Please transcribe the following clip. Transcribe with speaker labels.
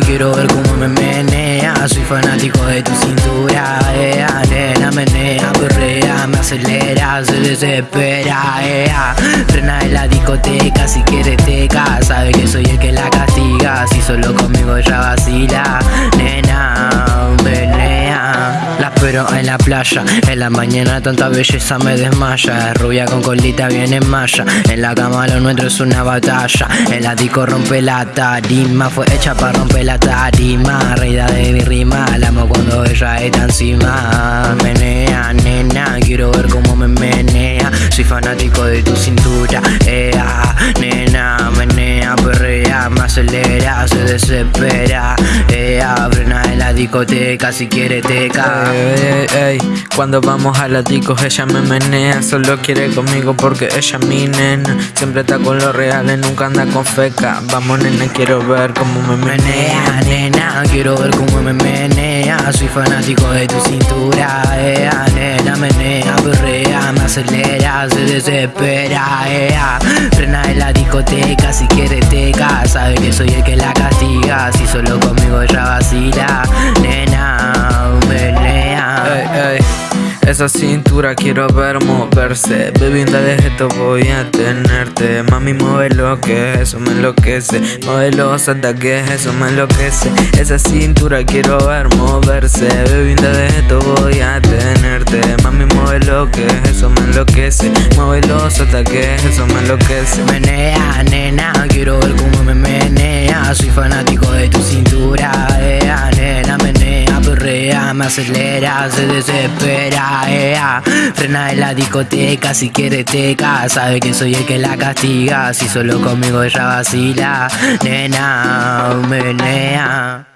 Speaker 1: quiero ver cómo me menea. Soy fanático de tu cintura, ea, nena, menea, perrea, me acelera, se desespera, ea. Frena en la discoteca, si quieres teca, sabe que soy el que la castiga. Si solo conmigo ya va en la playa, en la mañana tanta belleza me desmaya, es rubia con colita bien en malla, en la cama lo nuestro es una batalla, en la disco rompe la tarima, fue hecha para romper la tarima, reina de mi rima, la amo cuando ella está encima, menea, nena, quiero ver cómo me menea, soy fanático de tu cintura, ea, nena, menea, perrea, me acelera, se desespera, ea, frena en la discoteca, si quiere teca.
Speaker 2: Ey, ey, ey, Cuando vamos a la discos ella me menea Solo quiere conmigo porque ella es mi nena. Siempre está con los reales, nunca anda con feca. Vamos nena, quiero ver cómo me menea
Speaker 1: nena, quiero ver cómo me menea. Soy fanático de tu cintura, ea, nena, menea, perrea, me acelera, se desespera, ea. Frena en la discoteca, si quiere teca, sabe que soy el que la Si solo conmigo ella vacila, nena,
Speaker 2: Ey, ey, Esa cintura quiero ver moverse. Baby, de esto voy a tenerte. Mami, mueve lo que eso me enloquece. Mueve los ataques, eso me enloquece. Esa cintura quiero ver moverse. Baby, de esto voy a tenerte. Mami, mueve lo que eso me enloquece. Mueve los ataques, eso me enloquece.
Speaker 1: Menea, nena, quiero ver Soy fanático de tu cintura, ea, nena, menea, perrea, me acelera, se desespera, ea Frena en la discoteca, si quiere teca, sabe que soy el que la castiga Si solo conmigo ella vacila, nena, menea